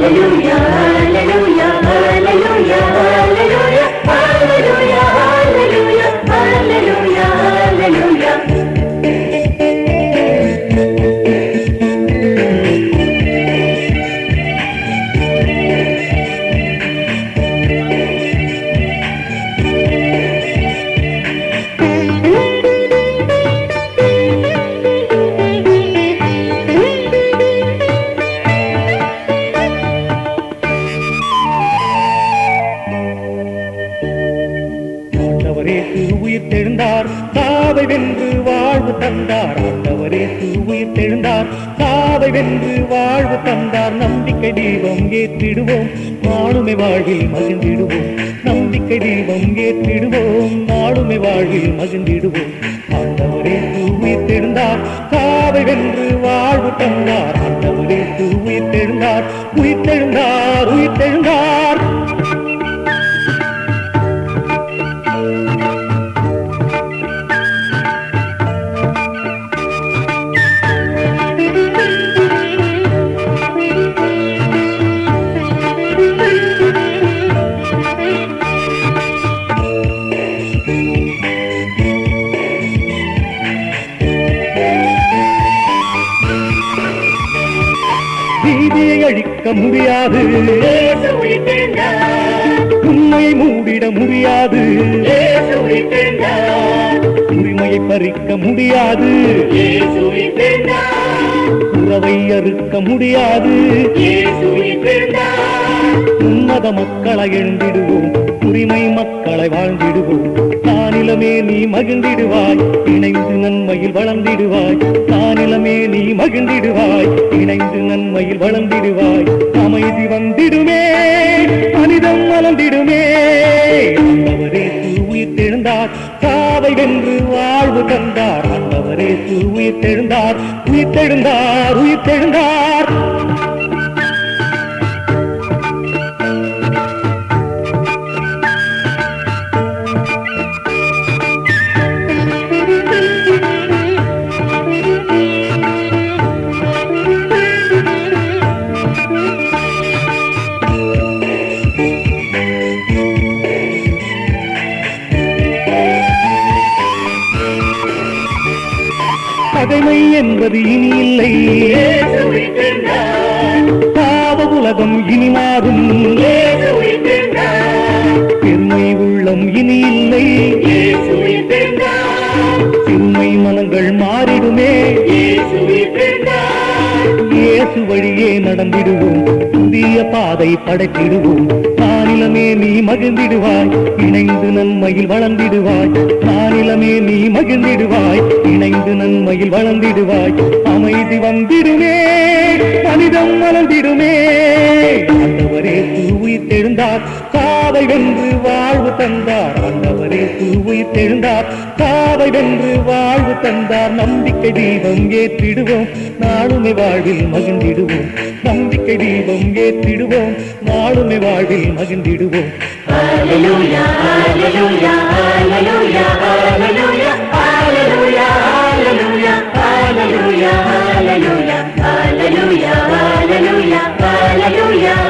Hallelujah, hallelujah, hallelujah, எழுந்தார் உயிர் சாவை வென்று வாழ்வு தந்தார். நம்பிக்கை தீபம் ஏற்றிடுவோம். நாளுமை வாழ்வில் மகிழ்ந்திடுவோம். நம்பிக்கை தீபம் ஏற்றிடுவோம். நாளுமை வாழ்வில் மகிழ்ந்திடுவோம். ஆண்டவரே திரு உயிர் தெழுந்தார் வென்று வாழ்வு தந்தார். ஆண்டவரே திரு உயிர் உயிர் நீதியை அழிக்க முடியாது. உண்மையை மூடிட முடியாது. உரிமையை பறிக்க முடியாது. உறவை அறுக்க முடியாது. உன்னத மக்களை எழுந்திடுவோம் உரிமை மக்களை வாழ்ந்திடுவோம் தானிலமே நீ மகிழ்ந்திடுவாய். இணைந்து நன்மையில் வளர்ந்திடுவாய். தானிலமே நீ மகிழ்ந்திடுவாய். இணைந்து நன்மையில் வளர்ந்திடுவாய். அமைதி வந்திடுமே மனிதம் வளர்ந்திடுமே ஆண்டவரே உயிர் தெழுந்தார். சாவை வென்று வாழ்வு தந்தார். ஆண்டவரே உயிர் தெழுந்தார். உயிர் தெழுந்தார் உயிர் தெழுந்தார். பகைமை என்பது இனி இல்லை பாவ உலகம் இனி மாறும். பெருமை உள்ளம் இனி இல்லை சிறுமை மனங்கள் மாறிடுமே. இயேசு வழியே நடந்திடுவோம். புதிய பாதை படைத்திடுவோம். நானிலமே நீ மகிழ்ந்திடுவாய். இணைந்து நன்மையில் வளர்ந்திடுவாய். நானிலமே நீ மகிழ்ந்திடுவாய். இணைந்து நன்மையில் வளர்ந்திடுவாய். அமைதி வந்திடுமே. மனிதம் மலர்ந்திடுமே. ஆண்டவரே உயிர் தெழுந்தார் சாவை வென்று வாழ்வு தந்தார் ஆண்டவரே உயிர் தெழுந்தார் சாவை வென்று வாழ்வு தந்தார் நம்பிக்கை தீபம் ஏற்றிடுவோம் நாளுமை வாழ்வில் மகிழ்ந்திடுவோம் நம்பிக்கை தீபம் ஏற்றிடுவோம் நாளுமை வாழ்வில் மகிழ்ந்திடுவோம் Hallelujah, hallelujah, hallelujah, hallelujah, hallelujah, hallelujah, hallelujah, hallelujah, hallelujah,